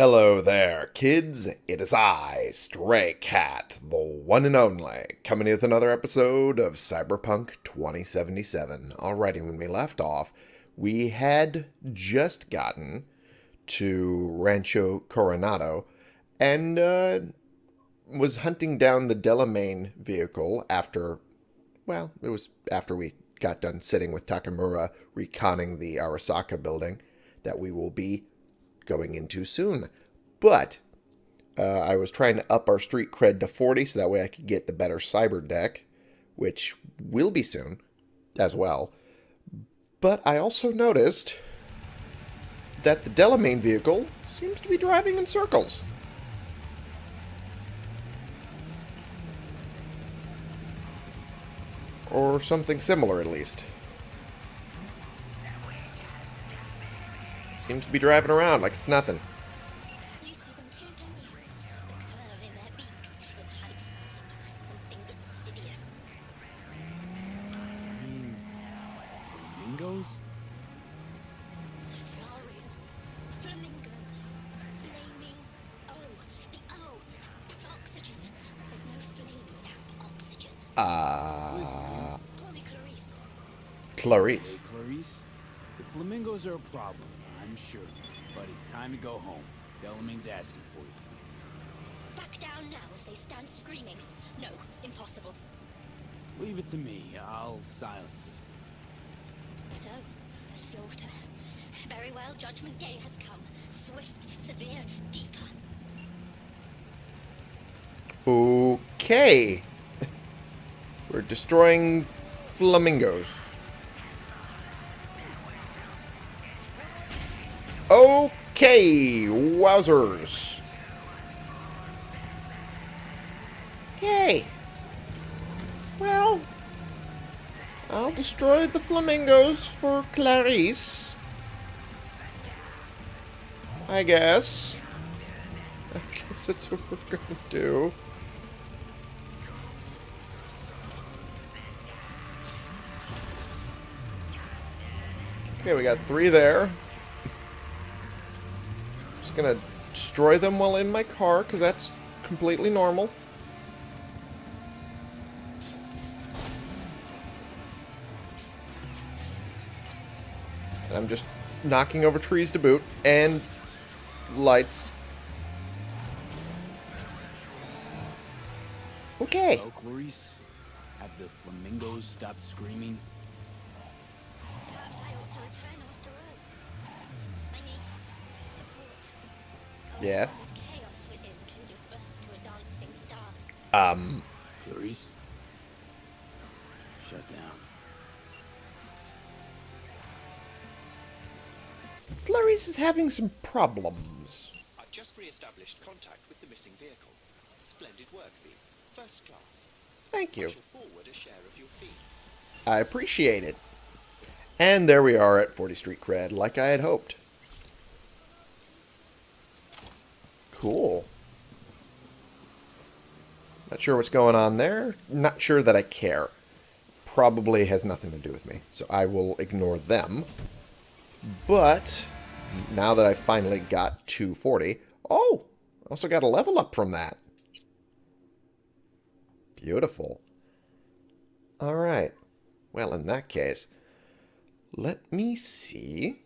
Hello there, kids. It is I, Stray Cat, the one and only, coming with another episode of Cyberpunk 2077. Alrighty, when we left off, we had just gotten to Rancho Coronado and uh, was hunting down the Delamain vehicle after, well, it was after we got done sitting with Takamura reconning the Arasaka building that we will be going in too soon. But uh, I was trying to up our street cred to 40 so that way I could get the better cyber deck, which will be soon as well. But I also noticed that the Delamain vehicle seems to be driving in circles. Or something similar, at least. Seems to be driving around like it's nothing. You see them too, don't you? The curve in their beaks. It hides something, something insidious. I mean, flamingos? So they are real. Flamingo. Flaming O. The O. It's oxygen. There's no flame without oxygen. Listen, Uh, Clarice. Clarice. Clarice, the flamingos are a problem, I'm sure. But it's time to go home. Delamain's asking for you. Back down now as they stand screaming. No, impossible. Leave it to me. I'll silence it. So, a slaughter. Very well, Judgment Day has come. Swift, severe, deeper. Okay. We're destroying flamingos. Okay, wowzers. Okay. Well, I'll destroy the flamingos for Clarice. I guess. I guess that's what we're gonna do. Okay, we got three there. Just gonna destroy them while in my car, because that's completely normal. And I'm just knocking over trees to boot, and lights. Okay. Hello, Clarice? Have the flamingos stopped screaming? Perhaps I ought to return after all. I need support. A Yeah. world With chaos within can give birth to a dancing star. Um, Clarice? Shut down. Clarice is having some problems. I've just re-established contact with the missing vehicle. Splendid work, V. First class. Thank I you. shall forward a share of your fee. I appreciate it. And there we are at 40 Street Cred, like I had hoped. Cool. Not sure what's going on there. Not sure that I care. Probably has nothing to do with me, so I will ignore them. But now that I finally got 240, oh, also got a level up from that. Beautiful. All right. Well, in that case, let me see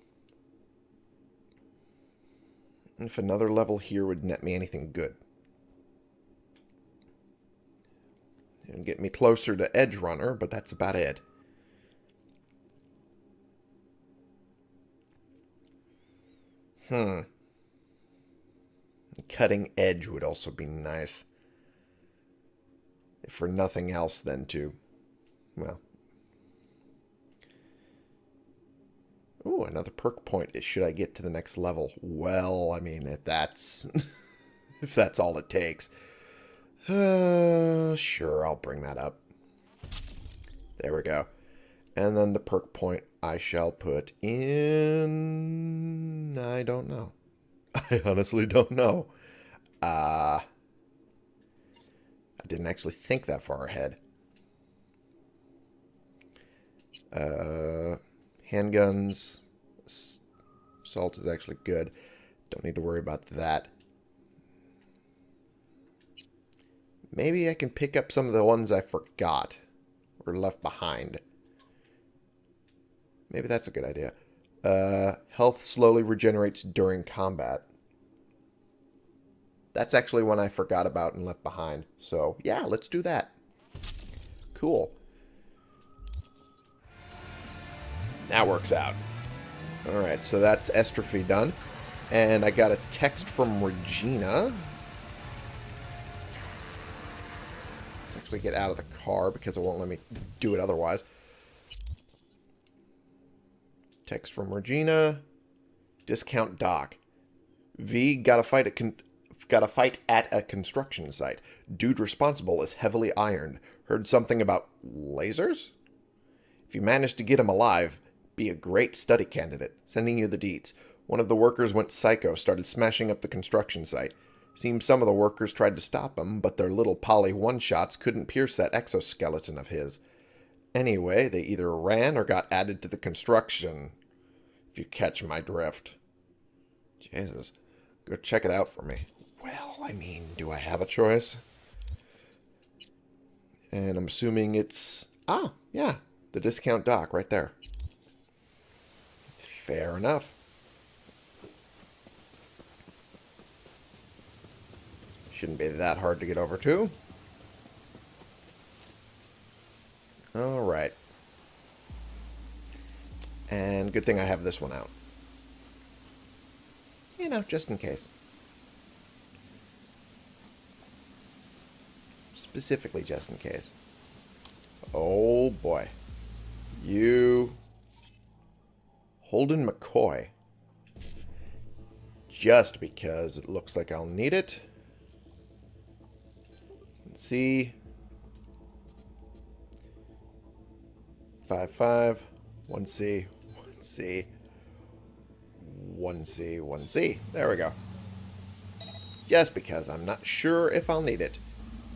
if another level here would net me anything good. It'll get me closer to Edge Runner, but that's about it. Hmm. Cutting Edge would also be nice. If for nothing else than to, well. Ooh, another perk point. Should I get to the next level? Well, I mean, if that's if that's all it takes. Uh, sure, I'll bring that up. There we go. And then the perk point I shall put in... I don't know. I honestly don't know. Uh, I didn't actually think that far ahead. Uh, handguns. Salt is actually good. Don't need to worry about that. Maybe I can pick up some of the ones I forgot or left behind. Maybe that's a good idea. Uh, health slowly regenerates during combat. That's actually one I forgot about and left behind. So, yeah, let's do that. Cool. That works out. Alright, so that's Estrophy done. And I got a text from Regina. Let's actually get out of the car because it won't let me do it otherwise. Text from Regina. Discount Doc. V got a fight at got a fight at a construction site. Dude responsible is heavily ironed. Heard something about lasers? If you manage to get him alive, be a great study candidate. Sending you the deets. One of the workers went psycho, started smashing up the construction site. Seems some of the workers tried to stop him, but their little poly one-shots couldn't pierce that exoskeleton of his. Anyway, they either ran or got added to the construction. If you catch my drift. Jesus. Go check it out for me. Well, I mean, do I have a choice? And I'm assuming it's... Ah, yeah. The discount dock right there. Fair enough. Shouldn't be that hard to get over to. Alright. And good thing I have this one out. You know, just in case. Specifically just in case. Oh boy. You... Holden McCoy. Just because it looks like I'll need it. Let's see. Five five. One C. One C. One C. One C. There we go. Just because I'm not sure if I'll need it.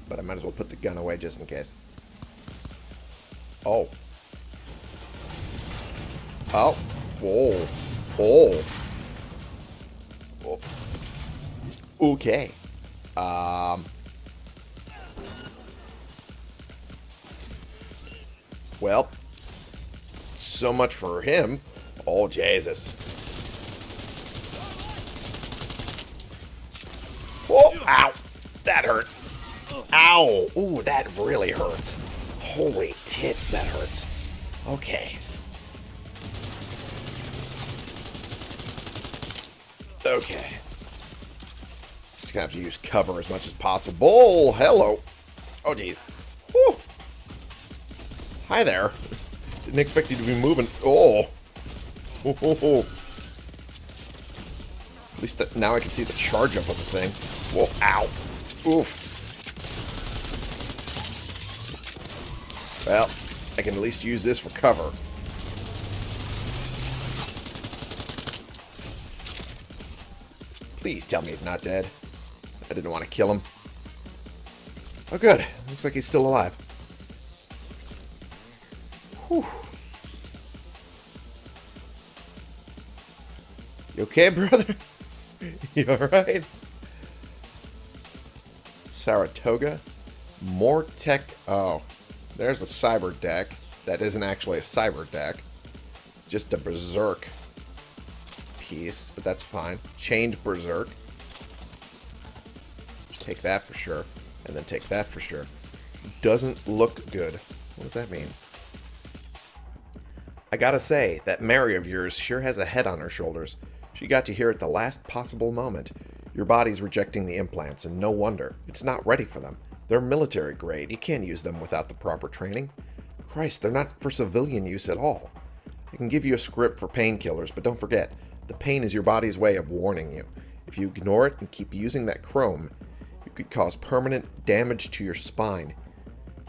But I might as well put the gun away just in case. Oh. Oh. Oh. oh. Okay. Um. Well. So much for him. Oh, Jesus. Oh, ow. That hurt. Ow! Ooh, that really hurts. Holy tits, that hurts. Okay. Okay. Just gonna have to use cover as much as possible. Hello. Oh. Whew. Hi there. Didn't expect you to be moving. Oh. Oh, oh, oh. At least now I can see the charge up of the thing. Whoa, ow. Oof. Well, I can at least use this for cover. Please tell me he's not dead. I didn't want to kill him. Oh, good. Looks like he's still alive. Whew. You okay, brother? you alright? Saratoga? More tech... Oh. There's a cyber deck. That isn't actually a cyber deck. It's just a berserk piece, but that's fine. Chained berserk. Take that for sure. And then take that for sure. Doesn't look good. What does that mean? I gotta say, that Mary of yours sure has a head on her shoulders. She got to hear at the last possible moment. Your body's rejecting the implants, and no wonder. It's not ready for them. They're military grade. You can't use them without the proper training. Christ, they're not for civilian use at all. I can give you a script for painkillers, but don't forget, the pain is your body's way of warning you. If you ignore it and keep using that chrome, you could cause permanent damage to your spine.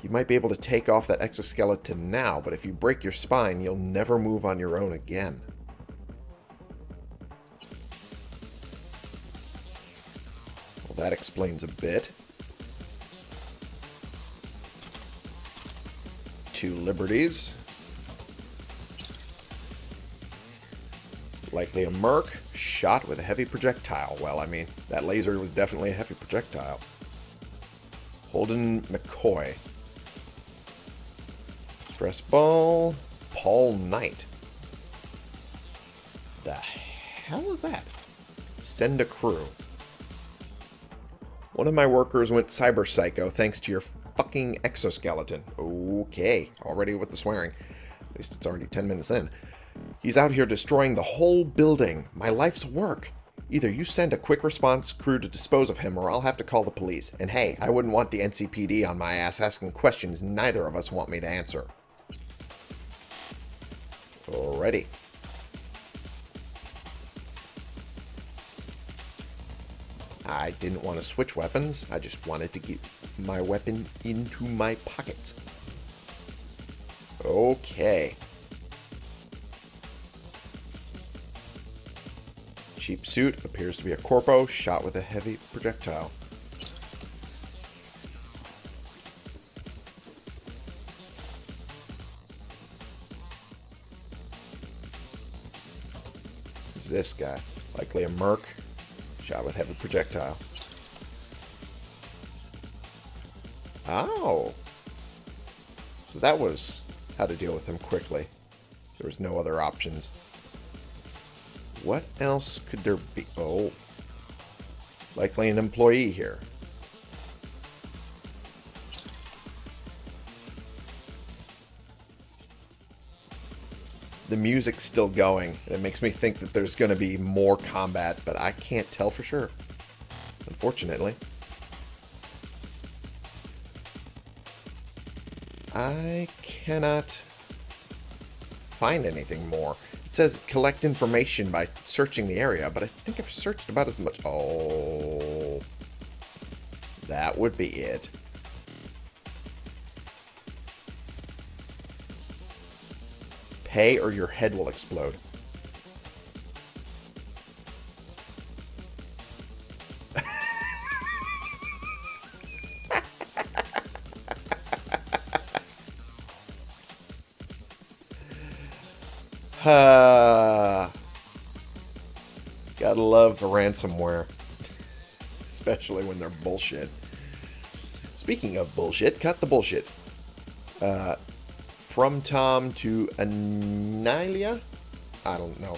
You might be able to take off that exoskeleton now, but if you break your spine, you'll never move on your own again. Well, that explains a bit. two liberties. Likely a Merc, shot with a heavy projectile. Well, I mean, that laser was definitely a heavy projectile. Holden McCoy. Stress Ball, Paul Knight. The hell is that? Send a crew. One of my workers went cyber psycho thanks to your fucking exoskeleton. Okay, already with the swearing. At least it's already 10 minutes in. He's out here destroying the whole building. My life's work. Either you send a quick response crew to dispose of him, or I'll have to call the police. And hey, I wouldn't want the NCPD on my ass asking questions neither of us want me to answer. Alrighty. I didn't want to switch weapons. I just wanted to get my weapon into my pocket. Okay. Cheap suit appears to be a corpo shot with a heavy projectile. Who's this guy? Likely a merc shot with heavy projectile. Oh. So that was how to deal with him quickly. There was no other options. What else could there be? Oh. Likely an employee here. The music's still going. It makes me think that there's going to be more combat, but I can't tell for sure. Unfortunately. I cannot find anything more. It says collect information by searching the area, but I think I've searched about as much. Oh. That would be it. Pay or your head will explode. Ransomware. Especially when they're bullshit. Speaking of bullshit, cut the bullshit. Uh, from Tom to Anilia? I don't know.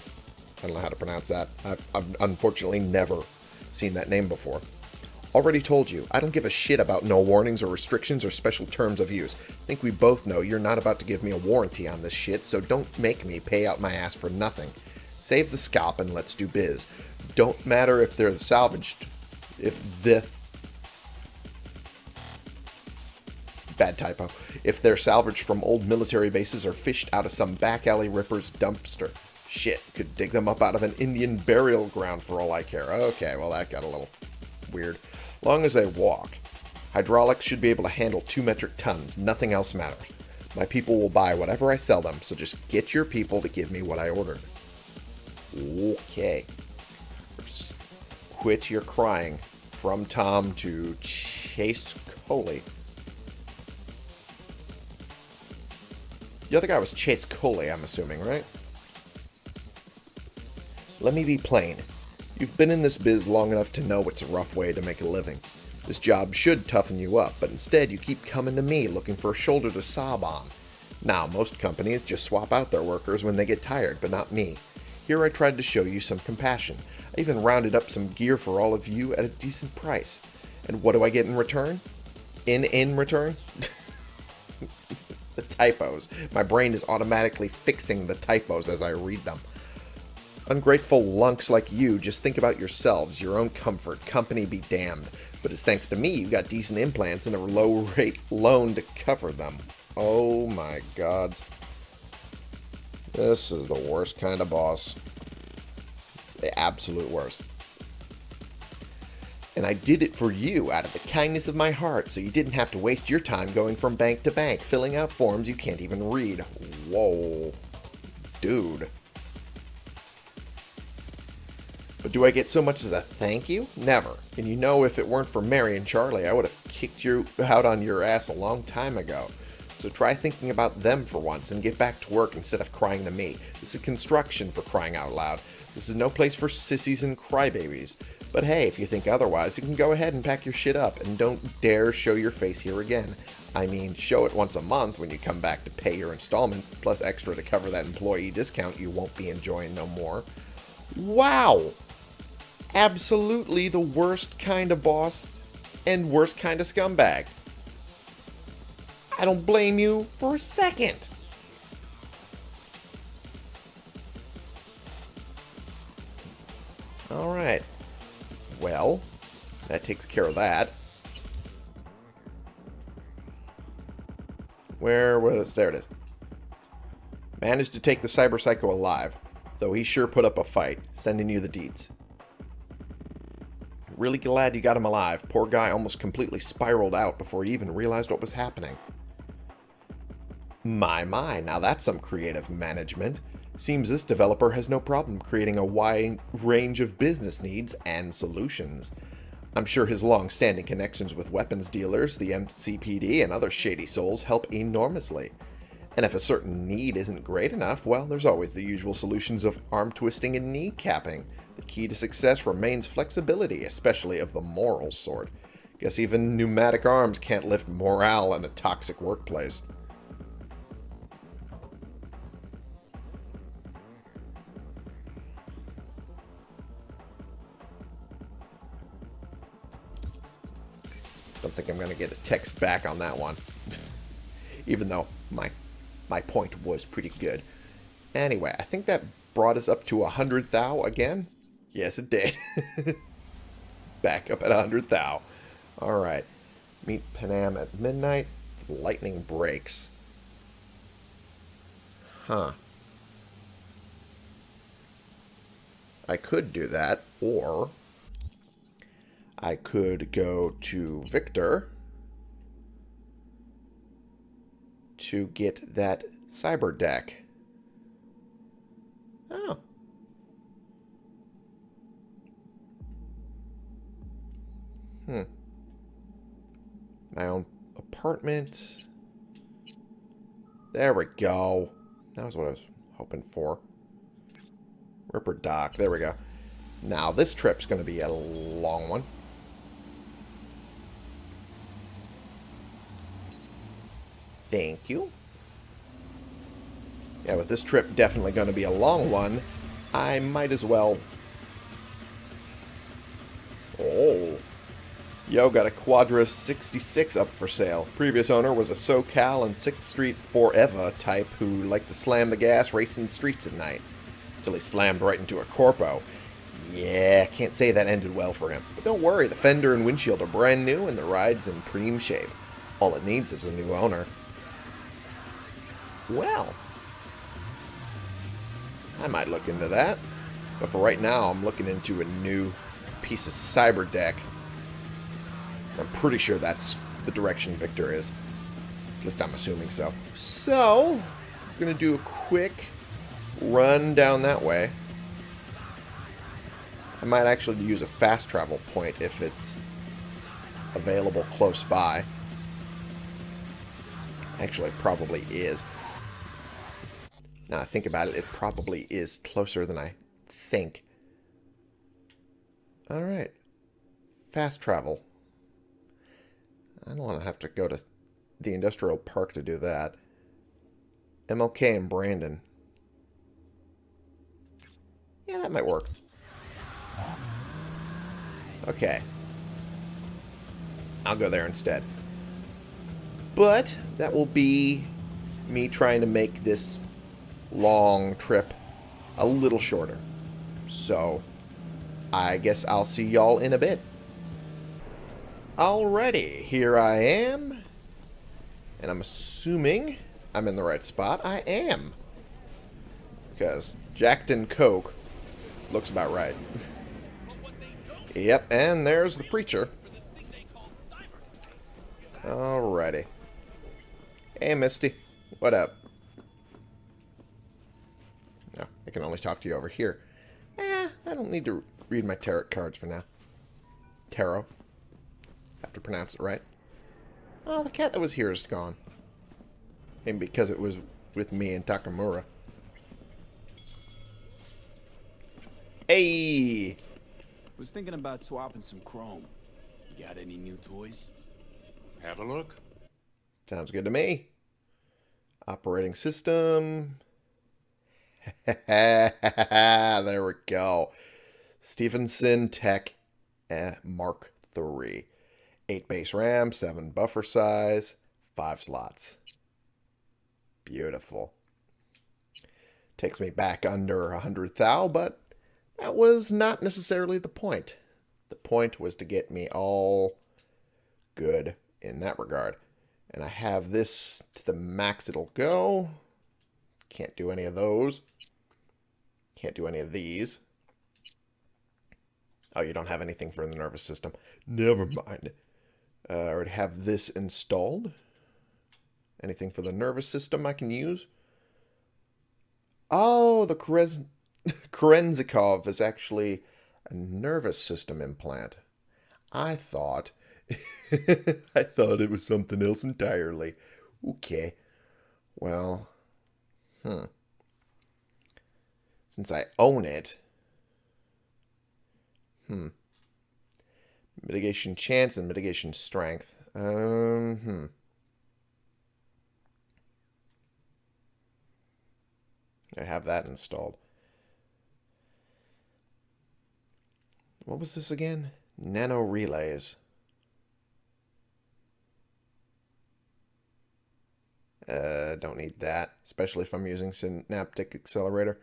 I don't know how to pronounce that. I've, I've unfortunately never seen that name before. Already told you, I don't give a shit about no warnings or restrictions or special terms of use. I think we both know you're not about to give me a warranty on this shit, so don't make me pay out my ass for nothing. Save the scalp and let's do biz. Don't matter if they're salvaged. If the... Bad typo. If they're salvaged from old military bases or fished out of some back alley ripper's dumpster. Shit, could dig them up out of an Indian burial ground for all I care. Okay, well that got a little weird long as they walk. Hydraulics should be able to handle 2 metric tons. Nothing else matters. My people will buy whatever I sell them, so just get your people to give me what I ordered. Okay. Quit your crying. From Tom to Chase Coley. The other guy was Chase Coley, I'm assuming, right? Let me be plain. You've been in this biz long enough to know it's a rough way to make a living. This job should toughen you up, but instead you keep coming to me looking for a shoulder to sob on. Now, most companies just swap out their workers when they get tired, but not me. Here I tried to show you some compassion. I even rounded up some gear for all of you at a decent price. And what do I get in return? In in return? the typos. My brain is automatically fixing the typos as I read them. Ungrateful lunks like you just think about yourselves, your own comfort, company be damned. But it's thanks to me you've got decent implants and a low rate loan to cover them. Oh my god. This is the worst kind of boss. The absolute worst. And I did it for you out of the kindness of my heart, so you didn't have to waste your time going from bank to bank, filling out forms you can't even read. Whoa. Dude. But do I get so much as a thank you? Never. And you know if it weren't for Mary and Charlie, I would have kicked you out on your ass a long time ago. So try thinking about them for once and get back to work instead of crying to me. This is construction for crying out loud. This is no place for sissies and crybabies. But hey, if you think otherwise, you can go ahead and pack your shit up and don't dare show your face here again. I mean, show it once a month when you come back to pay your installments, plus extra to cover that employee discount you won't be enjoying no more. Wow! Absolutely the worst kind of boss and worst kind of scumbag. I don't blame you for a second. Alright. Well, that takes care of that. Where was... There it is. Managed to take the Cyber Psycho alive, though he sure put up a fight, sending you the deeds. Really glad you got him alive. Poor guy almost completely spiraled out before he even realized what was happening. My, my, now that's some creative management. Seems this developer has no problem creating a wide range of business needs and solutions. I'm sure his long-standing connections with weapons dealers, the NCPD, and other shady souls help enormously. And if a certain need isn't great enough, well, there's always the usual solutions of arm twisting and knee capping. The key to success remains flexibility, especially of the moral sort. Guess even pneumatic arms can't lift morale in a toxic workplace. Don't think I'm going to get a text back on that one. Even though my my point was pretty good. Anyway, I think that brought us up to a 100 thou again. Yes, it did. Back up at a 100 thou. Alright. Meet Panam at midnight. Lightning breaks. Huh. I could do that, or I could go to Victor to get that cyber deck. Oh. Hmm. My own apartment. There we go. That was what I was hoping for. Ripperdoc. There we go. Now, this trip's going to be a long one. Thank you. Yeah, with this trip definitely going to be a long one, I might as well... Oh. Yo, got a Quadra 66 up for sale. Previous owner was a SoCal and 6th Street forever type who liked to slam the gas racing streets at night. Until he slammed right into a Corpo. Yeah, can't say that ended well for him. But don't worry, the fender and windshield are brand new and the ride's in prime shape. All it needs is a new owner. Well, I might look into that. But for right now, I'm looking into a new piece of cyber deck. I'm pretty sure that's the direction Victor is. At least I'm assuming so. So, I'm going to do a quick run down that way. I might actually use a fast travel point if it's available close by. Actually, probably is. Now I think about it, it probably is closer than I think. Alright. Fast travel. I don't want to have to go to the industrial park to do that. MLK and Brandon. Yeah, that might work. Okay. I'll go there instead. But that will be me trying to make this long trip a little shorter. So, I guess I'll see y'all in a bit. Alrighty, here I am. And I'm assuming I'm in the right spot. I am. Because Jackton Coke looks about right. yep, and there's the preacher. Alrighty. Hey, Misty. What up? No, I can only talk to you over here. Eh, I don't need to read my tarot cards for now. Tarot. Have to pronounce it right. Oh, the cat that was here is gone. Maybe because it was with me and Takamura. Hey! was thinking about swapping some chrome. You got any new toys? Have a look. Sounds good to me. Operating system. there we go. Stephenson Tech eh, Mark III. 8 base RAM, 7 buffer size, 5 slots. Beautiful. Takes me back under a 100 thou, but that was not necessarily the point. The point was to get me all good in that regard. And I have this to the max it'll go. Can't do any of those. Can't do any of these. Oh, you don't have anything for the nervous system. Never mind. Uh, I already have this installed. Anything for the nervous system I can use? Oh, the Kerenzikov is actually a nervous system implant. I thought... I thought it was something else entirely. Okay. Well, hmm. Since I own it, hmm. Mitigation chance and mitigation strength. Um, hmm. I have that installed. What was this again? Nano relays. Uh, don't need that, especially if I'm using Synaptic Accelerator.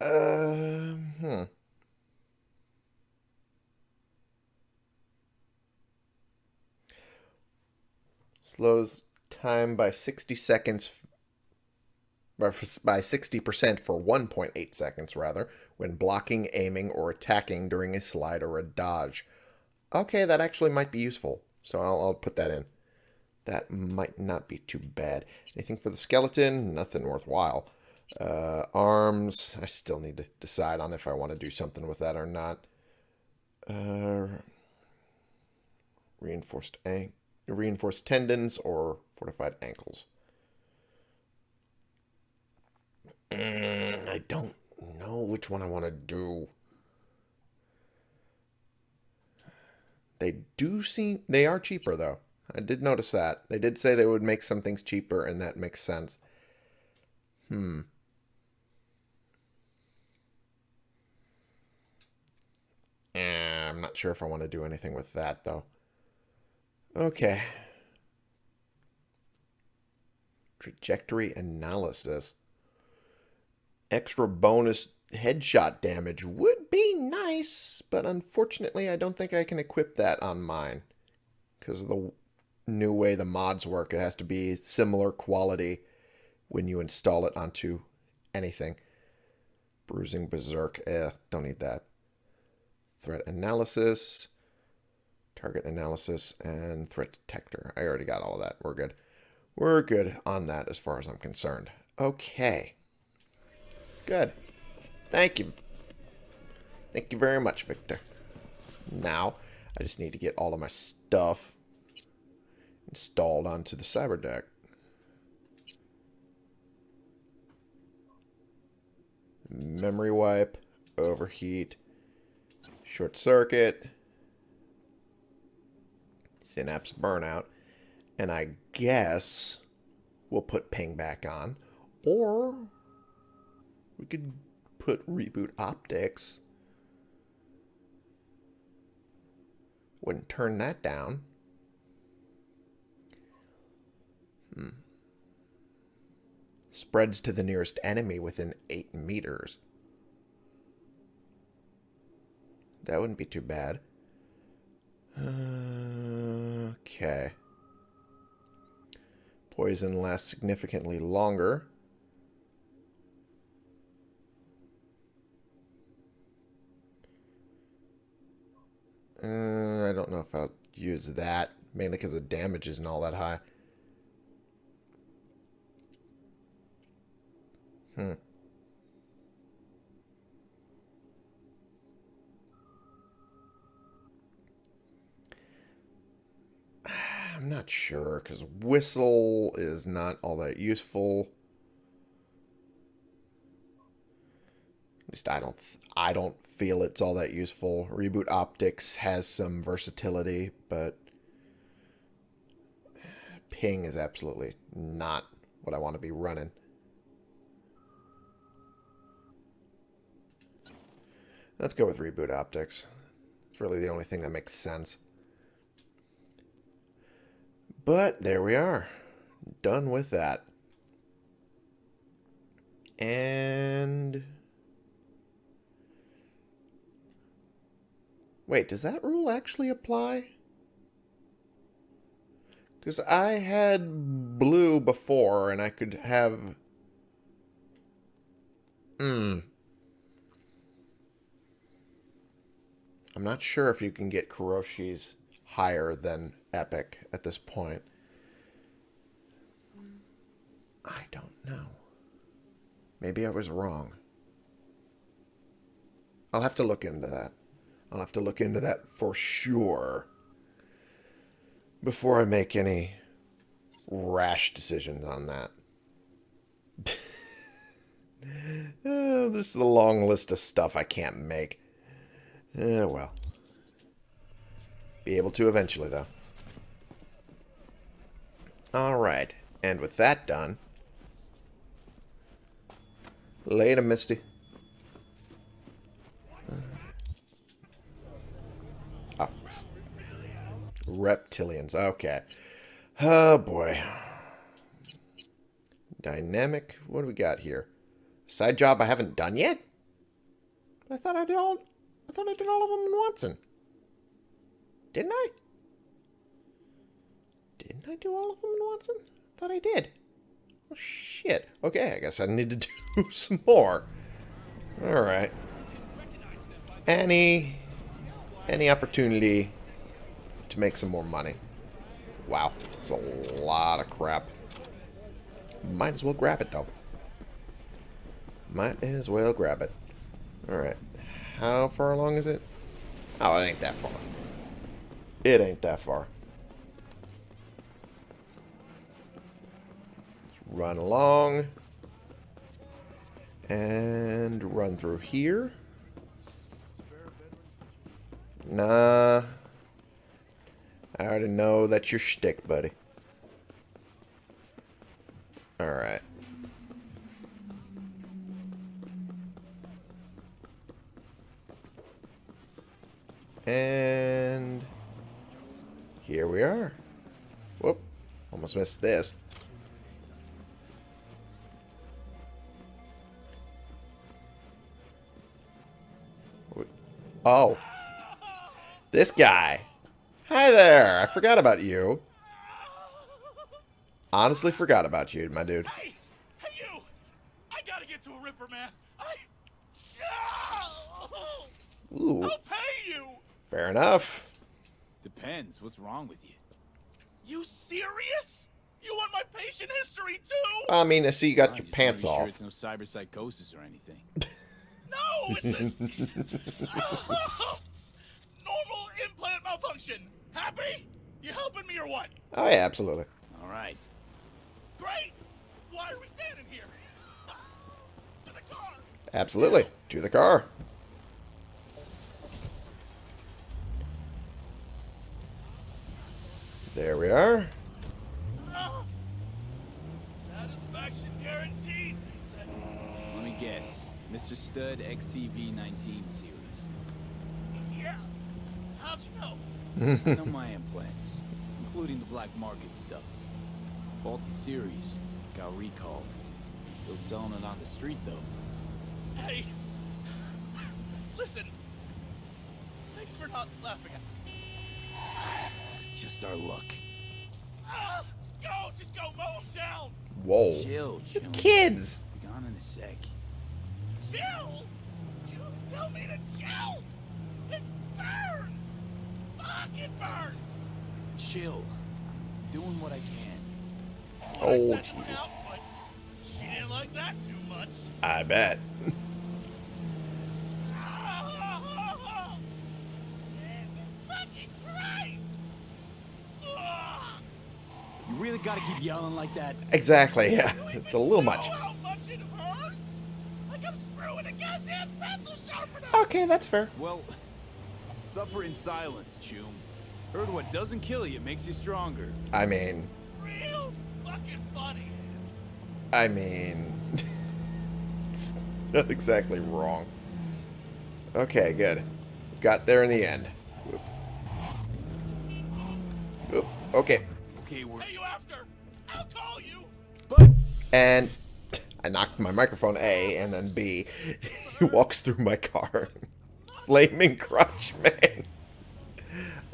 Uh, hmm. Slows time by 60 seconds, by 60% for 1.8 seconds, rather, when blocking, aiming, or attacking during a slide or a dodge. Okay, that actually might be useful, so I'll, I'll put that in. That might not be too bad. Anything for the skeleton? Nothing worthwhile. Uh, arms, I still need to decide on if I want to do something with that or not. Uh, reinforced ankle reinforced tendons or fortified ankles. Mm, I don't know which one I want to do. They do seem they are cheaper though. I did notice that. They did say they would make some things cheaper and that makes sense. Hmm. Eh, I'm not sure if I want to do anything with that though. Okay. Trajectory analysis. Extra bonus headshot damage would be nice, but unfortunately I don't think I can equip that on mine. Because of the new way the mods work, it has to be similar quality when you install it onto anything. Bruising Berserk, eh, don't need that. Threat analysis target analysis, and threat detector. I already got all of that. We're good. We're good on that as far as I'm concerned. Okay. Good. Thank you. Thank you very much, Victor. Now, I just need to get all of my stuff installed onto the cyber deck. Memory wipe, overheat, short circuit, Synapse Burnout. And I guess we'll put ping back on. Or we could put reboot optics. Wouldn't turn that down. Hmm. Spreads to the nearest enemy within 8 meters. That wouldn't be too bad. Okay. Poison lasts significantly longer. Uh, I don't know if I'll use that, mainly because the damage isn't all that high. Hmm. I'm not sure, because whistle is not all that useful. At least I don't. I don't feel it's all that useful. Reboot Optics has some versatility, but ping is absolutely not what I want to be running. Let's go with Reboot Optics. It's really the only thing that makes sense. But there we are. Done with that. And... Wait, does that rule actually apply? Because I had blue before, and I could have... Hmm. I'm not sure if you can get Kiroshi's higher than Epic at this point. I don't know. Maybe I was wrong. I'll have to look into that. I'll have to look into that for sure before I make any rash decisions on that. uh, this is a long list of stuff I can't make. Eh, well. Be able to eventually, though. Alright. And with that done... Later, Misty. Oh. Reptilians. Okay. Oh, boy. Dynamic. What do we got here? Side job I haven't done yet? I thought I did all... I thought I did all of them in Watson. Didn't I? Didn't I do all of them in Watson? Thought I did. Oh, shit. Okay, I guess I need to do some more. Alright. Any... Any opportunity to make some more money. Wow. It's a lot of crap. Might as well grab it, though. Might as well grab it. Alright. How far along is it? Oh, it ain't that far. It ain't that far. Run along. And run through here. Nah. I already know that's your shtick, buddy. Alright. And here we are. Whoop. Almost missed this. Oh. This guy. Hi there. I forgot about you. Honestly forgot about you, my dude. Hey! Hey, you! I gotta get to a Ripper, man. I... Ooh. I'll pay you! Fair enough. Depends. What's wrong with you? You serious? You want my patient history, too? I mean, I see you got Ah, your pants wanna off. It's no cyber psychosis or anything. No, it's a... Normal implant malfunction. Happy? You helping me or what? Oh, yeah, absolutely. All right. Great! Why are we standing here? To the car! Absolutely. To the car. There we are. Ah. Satisfaction guaranteed, they said. Let me guess. Mr. Stud XCV19 series. Yeah. How'd you know? I know my implants, including the black market stuff. Faulty series. Got recalled. Still selling it on the street, though. Hey. Listen. Thanks for not laughing at me. Just our luck. Ah, Go! Just go! Mow him down! Whoa. Chill, It's chill. kids. Be gone in a sec. Chill! You tell me to chill! It burns! Fuck, it burns! Chill. Doing what I can. Well, I Oh, Jesus. well, but she didn't like that too much. I bet. Jesus fucking Christ! You really gotta keep yelling like that? Exactly, yeah. It's a little know much. How much it hurts? I like I'm screwing a goddamn pencil sharpener! Okay, that's fair. Well, suffer in silence, Chum. Heard what doesn't kill you makes you stronger. I mean, Real fucking funny. I mean, it's not exactly wrong. Okay, good. Got there in the end. Whoop. Whoop. Okay, Okay, we're. Hey, you after? I'll call you. But and I knocked my microphone A, and then B. He walks through my car. Flaming Crutch Man.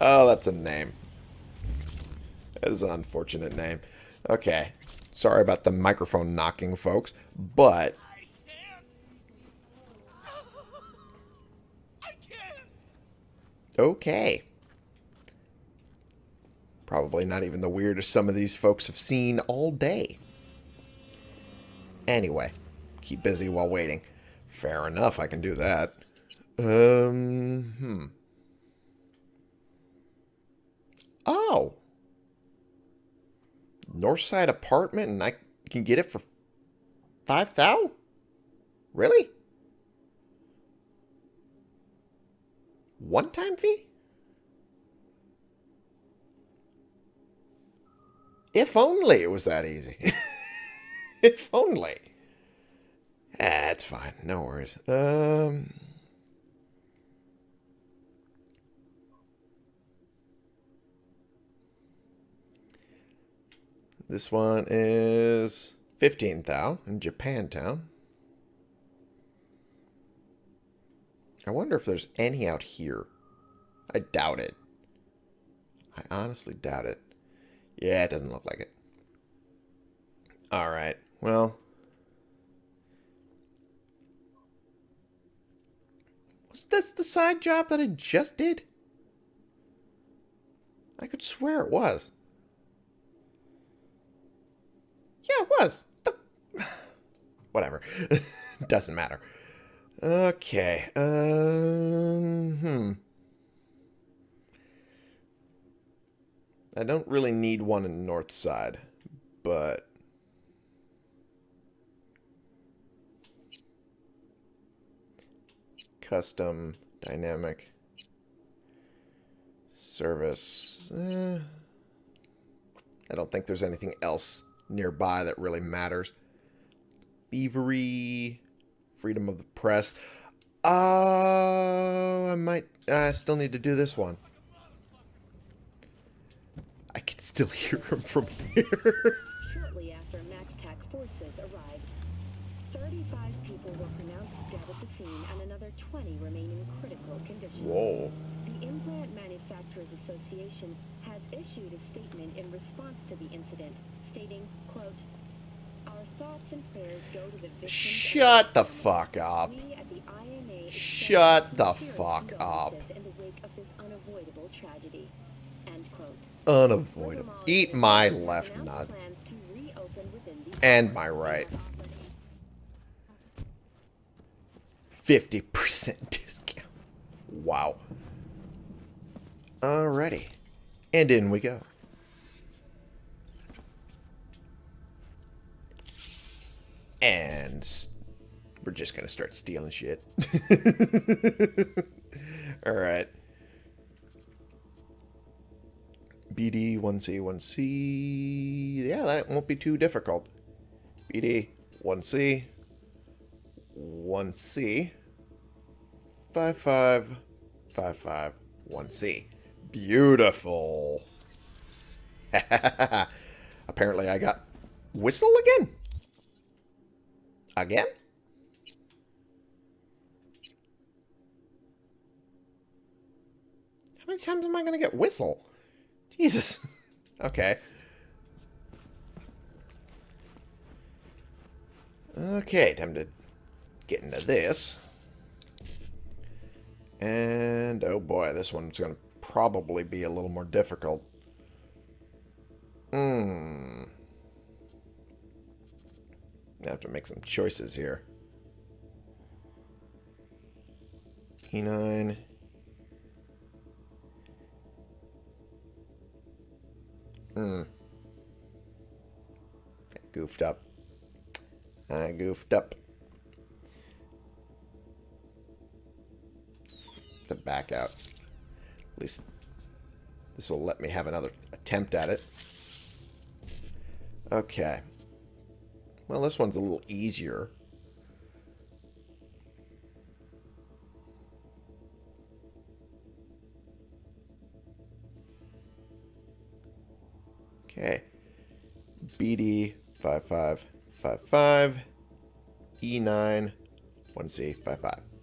Oh, that's a name. That is an unfortunate name. Okay. Sorry about the microphone knocking, folks. But okay. Probably not even the weirdest some of these folks have seen all day. Anyway, keep busy while waiting. Fair enough, I can do that. Um, hmm. Oh. Northside apartment and I can get it for 5,000? Really? One time fee? If only it was that easy. if only. It's fine. No worries. Um. This one is 15 thou in Japantown. I wonder if there's any out here. I doubt it. I honestly doubt it. Yeah, it doesn't look like it. Alright, well. Was this the side job that I just did? I could swear it was. Yeah, it was. The... Whatever. Doesn't matter. Okay. Um, hmm. I don't really need one in the north side, but custom dynamic service. Eh, I don't think there's anything else nearby that really matters. Thievery, freedom of the press. Oh, I might. I still need to do this one. I can still hear him from here. 35 people were pronounced dead at the scene and another 20 remain in critical condition. Whoa. The Implant Manufacturers Association has issued a statement in response to the incident, stating, quote, Our thoughts and prayers go to the victims Shut the fuck up. The IMA Shut the fuck up. In the wake of this unavoidable tragedy. End quote. Unavoidable. Eat my left nut. plans to reopen within the And my right. 50% discount. Wow. Alrighty. And in we go. And we're just going to start stealing shit. Alright. BD 1C 1C. Yeah, that won't be too difficult. BD 1C 1C 55 55 1C. Beautiful. Apparently I got whistle again. Again? How many times am I going to get whistle? Jesus. Okay. Okay, time to get into this. And, oh boy, this one's going to probably be a little more difficult. Hmm. I have to make some choices here. E9. Hmm. Goofed up. I goofed up. To back out. At least this will let me have another attempt at it. Okay. Well, this one's a little easier. Okay. BD 5555 E9 1C55.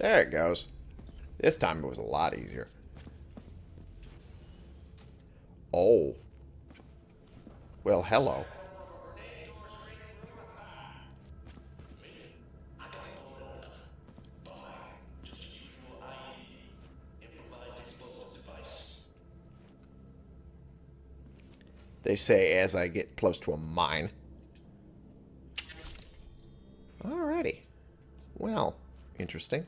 There it goes. This time it was a lot easier. Oh. Well, hello. They say as I get close to a mine. Alrighty. Well, interesting.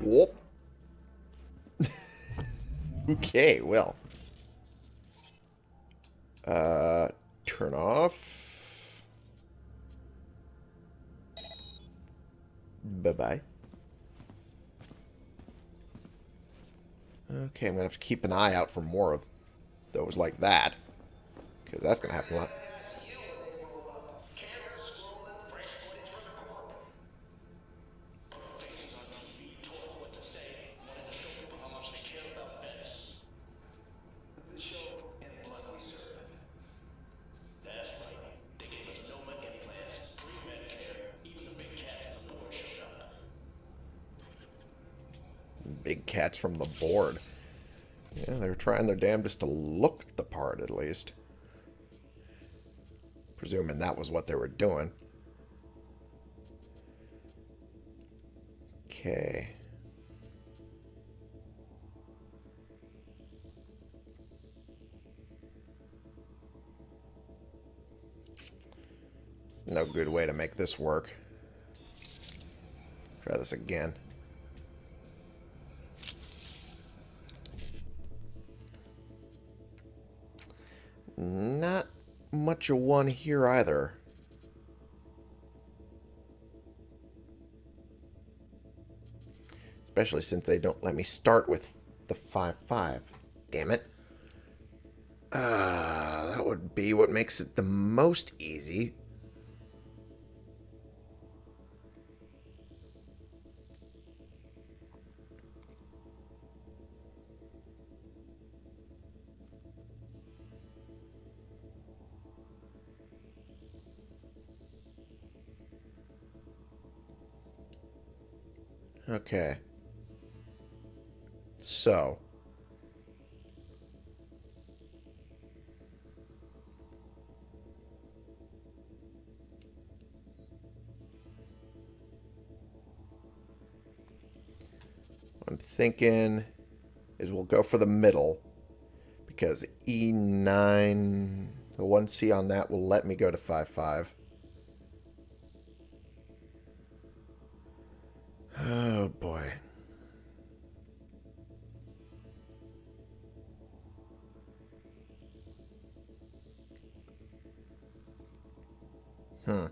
Whoop. okay, well. Uh, turn off. Bye-bye. Okay, I'm going to have to keep an eye out for more of those like that. Because that's going to happen a lot. Board. Yeah, they're trying their damnedest to look the part, at least. Presuming that was what they were doing. Okay. There's no good way to make this work. Try this again. Not much of one here either. Especially since they don't let me start with the 5-5. Damn it. Uh, that would be what makes it the most easy. Okay. So. I'm thinking is we'll go for the middle because E9, the 1C on that will let me go to 5-5. Oh boy. Hmm.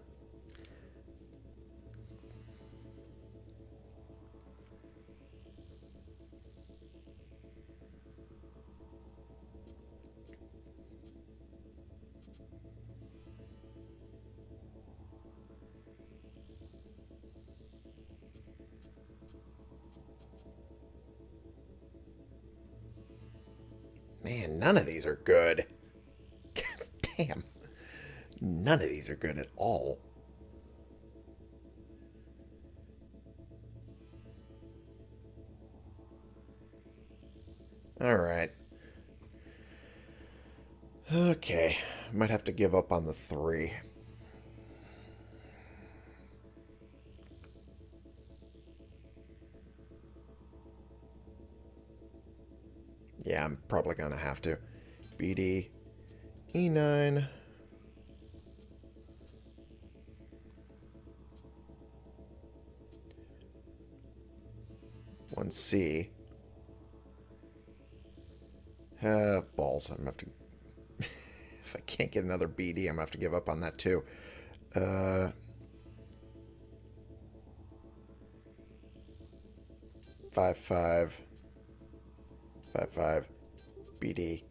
Man, none of these are good. Damn. None of these are good at all. Alright. Okay. Might have to give up on the three. Yeah, I'm probably going to have to. BD E9. One C. Uh, balls. I'm gonna have to. if I can't get another BD, I'm gonna have to give up on that too. Uh. 55 55 BD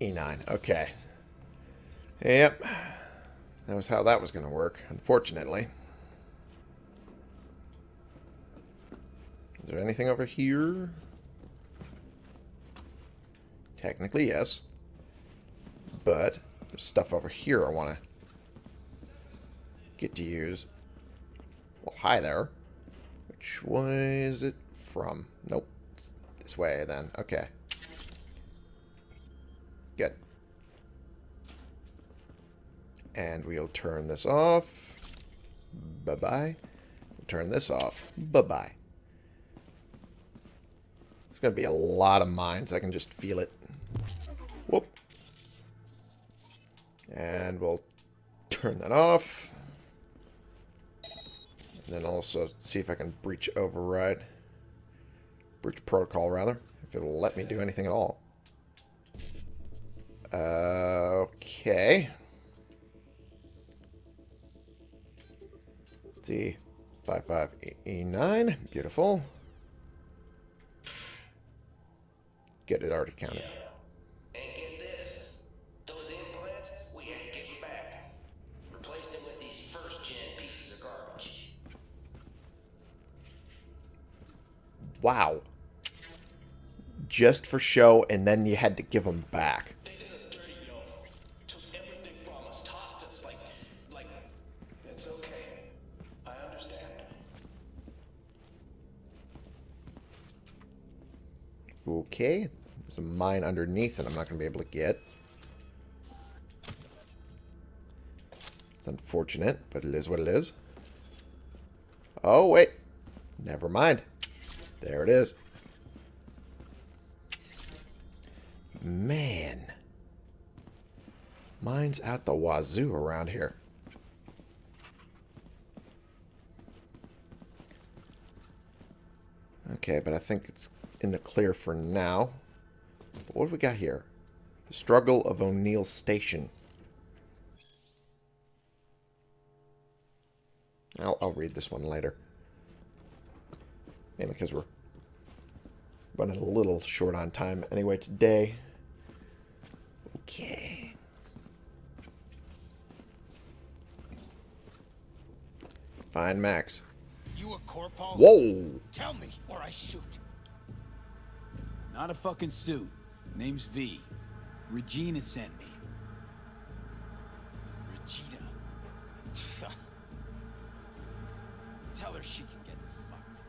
E9. Okay. Yep. That was how that was going to work, unfortunately. Is there anything over here? Technically, yes. But there's stuff over here I want to get to use. Well, hi there. Which way is it from? Nope. This way, then. Okay. Good. And we'll turn this off. Bye-bye. Turn this off. Bye-bye. There's going to be a lot of mines. I can just feel it. Whoop. And we'll turn that off. And then also see if I can breach override. Breach protocol, rather. If it'll let me do anything at all. Uh, okay. Let's see. 55E9. Beautiful. Get it already counted. Just for show, and then you had to give them back. Okay. There's a mine underneath that I'm not going to be able to get. It's unfortunate, but it is what it is. Oh, wait. Never mind. There it is. Man. Mines out the wazoo around here. Okay, but I think it's in the clear for now. What have we got here? The Struggle of O'Neill Station. I'll, I'll read this one later. Mainly because we're running a little short on time anyway today. Okay. Fine, Max. You a corpo? Whoa! Tell me, or I shoot. Not a fucking suit. Name's V. Regina sent me. Regina. Tell her she can get fucked.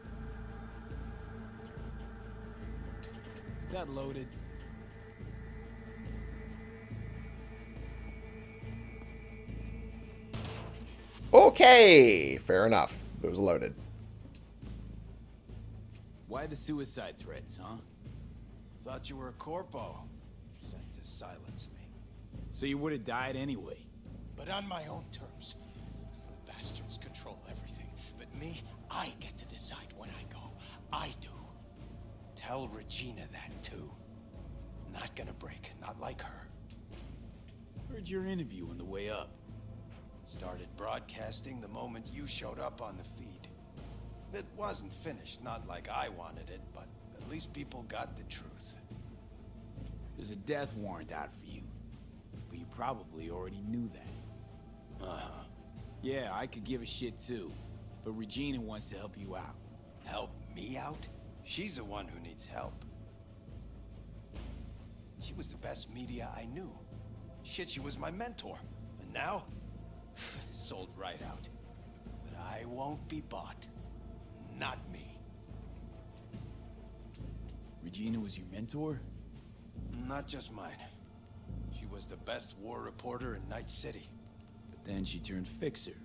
Got loaded. Okay! Fair enough. It was loaded. Why the suicide threats, huh? Thought you were a corpo. Sent to silence me. So you would have died anyway. But on my own terms. The bastards control everything. But me, I get to decide when I go. I do. Tell Regina that too. Not gonna break, not like her. Heard your interview on the way up. Started broadcasting the moment you showed up on the feed. It wasn't finished, not like I wanted it, but at least people got the truth. There's a death warrant out for you. But you probably already knew that. Uh-huh. Yeah, I could give a shit too. But Regina wants to help you out. Help me out? She's the one who needs help. She was the best media I knew. Shit, she was my mentor. And now? Sold right out. But I won't be bought. Not me. Regina was your mentor? Not just mine. She was the best war reporter in Night City. But then she turned fixer.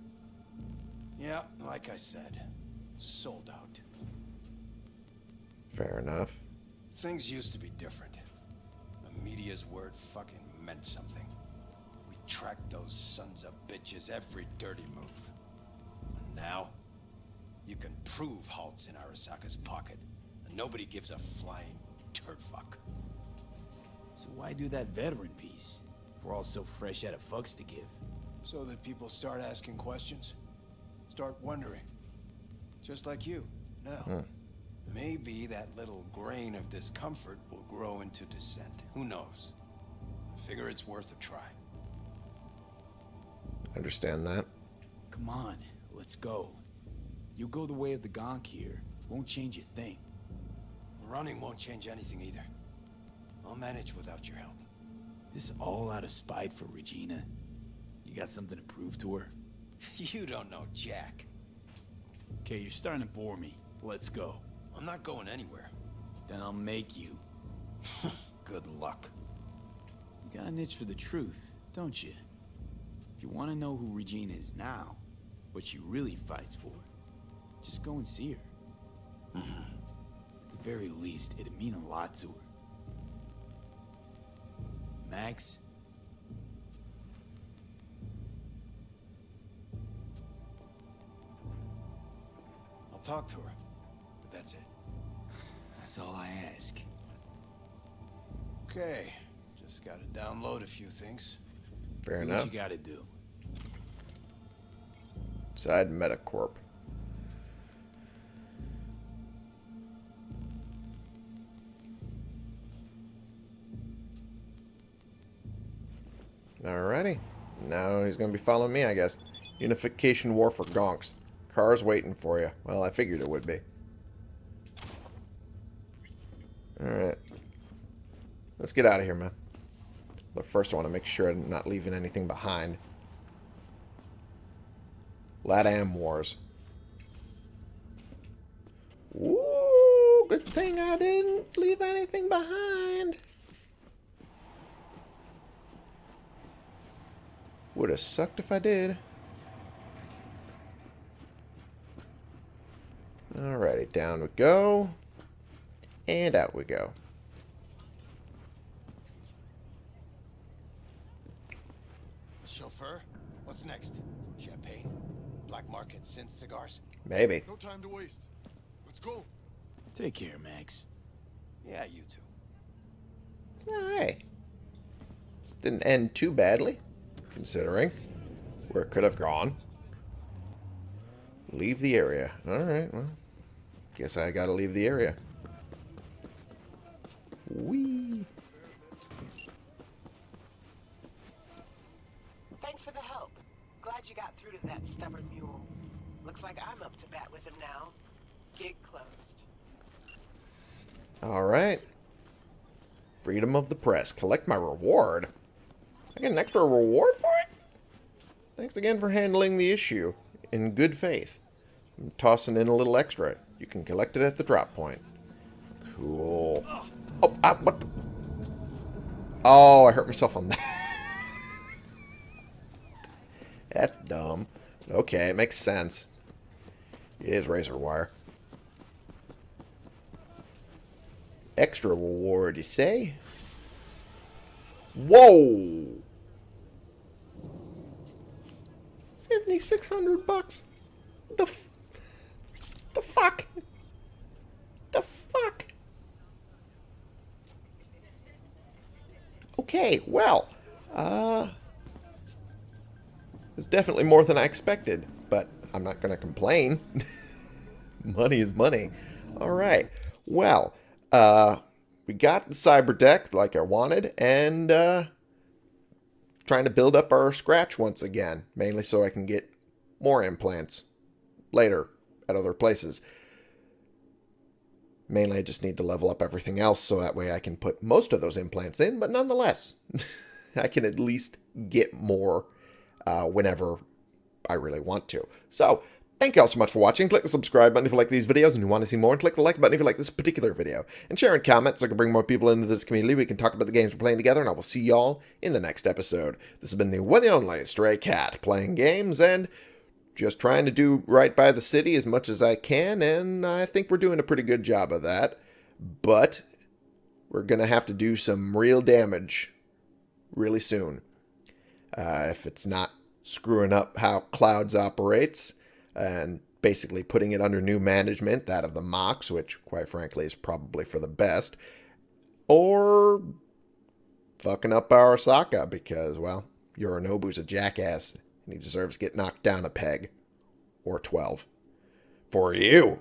Yeah, like I said, sold out. Fair enough. Things used to be different. The media's word fucking meant something. We tracked those sons of bitches every dirty move. And now, you can prove Halt's in Arasaka's pocket, and nobody gives a flying turd fuck. So why do that veteran piece? If we're all so fresh out of fucks to give. So that people start asking questions, start wondering. Just like you, now. Maybe that little grain of discomfort will grow into dissent. Who knows? I figure it's worth a try. Understand that. Come on, let's go. You go the way of the Gonk here. Won't change a thing. Running won't change anything either. I'll manage without your help. This all out of spite for Regina. You got something to prove to her? You don't know Jack. Okay, you're starting to bore me. Let's go. I'm not going anywhere. Then I'll make you. Good luck. You got an itch for the truth, don't you? If you want to know who Regina is now, what she really fights for, just go and see her. Mm-hmm. At the very least, it'd mean a lot to her. Max, I'll talk to her, but that's it. that's all I ask. Okay, just gotta download a few things. Fair Do enough. What you gotta do. Side Metacorp. Alrighty. Now he's going to be following me, I guess. Unification War for Gonks. Car's waiting for you. Well, I figured it would be. Alright. Let's get out of here, man. But first I want to make sure I'm not leaving anything behind. Latam Wars. Ooh, good thing I didn't leave anything behind. Would have sucked if I did. Alrighty, down we go. And out we go. Chauffeur, what's next? Champagne? Black market synth cigars? Maybe. No time to waste. Let's go. Take care, Max. Yeah, you two. Hey. This didn't end too badly, considering where it could have gone. Leave the area. Alright, well. Guess I gotta leave the area. Whee! Thanks for the help. Glad you got through to that stubborn mule. Looks like I'm up to bat with him now. Gig closed. Alright. Freedom of the press. Collect my reward. I get an extra reward for it? Thanks again for handling the issue in good faith. I'm tossing in a little extra. You can collect it at the drop point. Cool. Oh, ah, what? the- Oh, I hurt myself on that. That's dumb. Okay, it makes sense. It is razor wire. Extra reward, you say? Whoa! 7600 bucks? The The fuck? The fuck? Okay, well, uh... It's definitely more than I expected, but I'm not going to complain. money is money. Alright, well, uh, we got the cyber deck like I wanted, and, uh, trying to build up our scratch once again, mainly so I can get more implants later at other places. Mainly, I just need to level up everything else so that way I can put most of those implants in, but nonetheless, I can at least get more uh, whenever I really want to. So, thank you all so much for watching. Click the subscribe button if you like these videos and you want to see more, and click the like button if you like this particular video. And share and comment so I can bring more people into this community. We can talk about the games we're playing together, and I will see y'all in the next episode. This has been the one and only Stray Cat, playing games and just trying to do right by the city as much as I can, and I think we're doing a pretty good job of that. But we're going to have to do some real damage really soon. Uh, if it's not screwing up how Clouds operates and basically putting it under new management, that of the Mox, which, quite frankly, is probably for the best, or fucking up our Arasaka because, well, Yorinobu's a jackass and he deserves to get knocked down a peg or 12 for you.